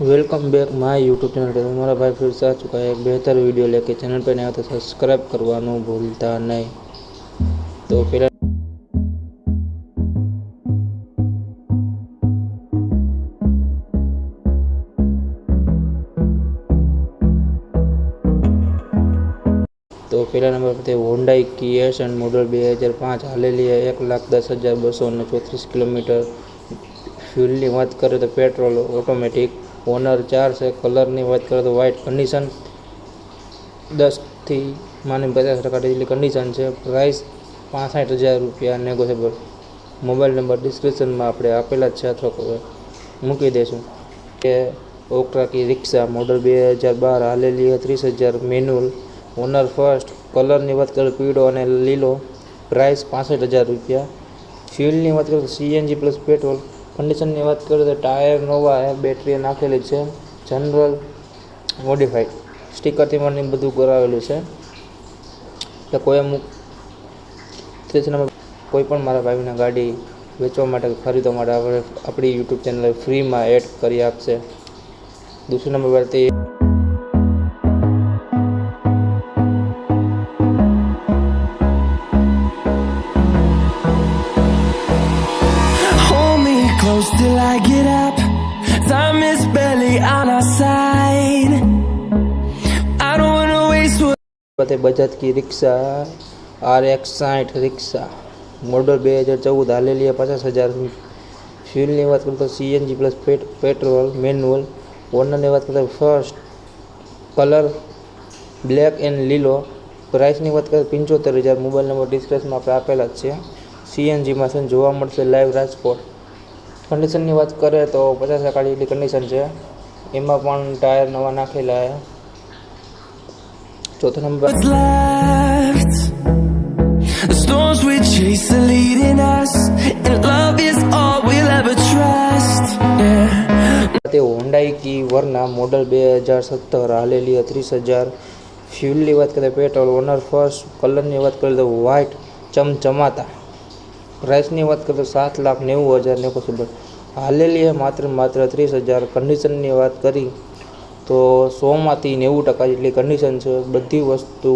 welcome back my YouTube channel पे हमारा भाई फिर से आ चुका है एक बेहतर वीडियो लेके चैनल पे नया तो સબસ્ક્રાઇબ કરવાનું ભૂલતા નહીં તો પેલા તો પહેલા નંબર પર હોન્ડાઈ કિયા એન્ડ મોડલ બે હજાર પાંચ હાલેલી છે એક લાખ દસ હજાર બસો ને ચોત્રીસ કિલોમીટર ફ્યુલની વાત કરીએ તો પેટ્રોલ ઓટોમેટિક ઓનર ચાર છે કલરની વાત કરીએ તો વ્હાઇટ કન્ડિશન દસથી માની પચાસ ટકા જેટલી કન્ડિશન છે. પ્રાઇસ પાસઠ હજાર રૂપિયા નેગોશિયેબલ મોબાઈલ નંબર ડિસ્ક્રિપ્શનમાં આપણે આપેલા જ છે અથવા મૂકી દઈશું. કે ઓક્ટ્રાકી રિક્ષા મોડલ બે હજાર બાર હાલેલી ત્રીસ હજાર મેન્યુઅલ ઓનર ફર્સ્ટ કલરની વાત કરો પીળો અને લીલો. પ્રાઇસ પાસઠ હજાર રૂપિયા. ફ્યુલની વાત કરો સીએનજી પ્લસ પેટ્રોલ કન્ડિશનની વાત કરીએ તો ટાયર, નોવા છે બેટરી નાખેલી છે. જનરલ મોડિફાઈડ સ્ટીકરથી મને બધું કરાવેલું છે. એટલે કોઈ અમુક નંબર કોઈ પણ મારા ભાઈના ગાડી વેચવા માટે ખરીદવા માટે આપણે આપણી યુટ્યુબ ચેનલ ફ્રીમાં એડ કરી આપશે. દૂસરી નંબર પરથી close till I get up. Time is barely on our side. I don't wanna waste what. સાથે બજાજ કી રિક્ષા આર એક્સ સાઠ રિક્ષા મોડલ બે હજાર ચૌદ હાલેલી પચાસ હજાર ફ્યુલની વાત કરું તો સીએનજી પ્લસ પેટ્રોલ મેન્યુઅલ ઓનરની વાત કરીએ તો ફર્સ્ટ કલર બ્લેક એન્ડ લીલો પ્રાઇસની વાત કરીએ પંચોતેર હજાર મોબાઈલ નંબર ડિસ્ક્રિપ્શનમાં આપણે આપેલા જ છે સીએનજીમાં છે ને જોવા મળશે લાઈવ રાજકોટ કન્ડિશનની વાત કરીએ તો પચાસ ટકા જેટલી કન્ડિશન છે એમાં પણ ટાયર નવા નાખેલા છે ચોથો number What's left? The storms we chase are leading us, and love is all we'll ever trust. Yeah. તે હોન્ડાઈ કી વરના મોડલ બે હજાર સત્તર હાલેલી ત્રીસ હજાર ફ્યુલની વાત કરીએ પેટ્રોલ ઓનર ફર્સ્ટ કલરની વાત કરીએ તો વ્હાઇટ ચમચમાતા પ્રાઇસની વાત કરીએ તો સાત લાખ નેવું હજાર નેગોશિયેબલ હાલેલી છે માત્ર માત્ર ત્રીસ હજાર. કન્ડિશનની વાત કરી તો સોમાંથી નેવું ટકા જેટલી કન્ડિશન છે. બધી વસ્તુ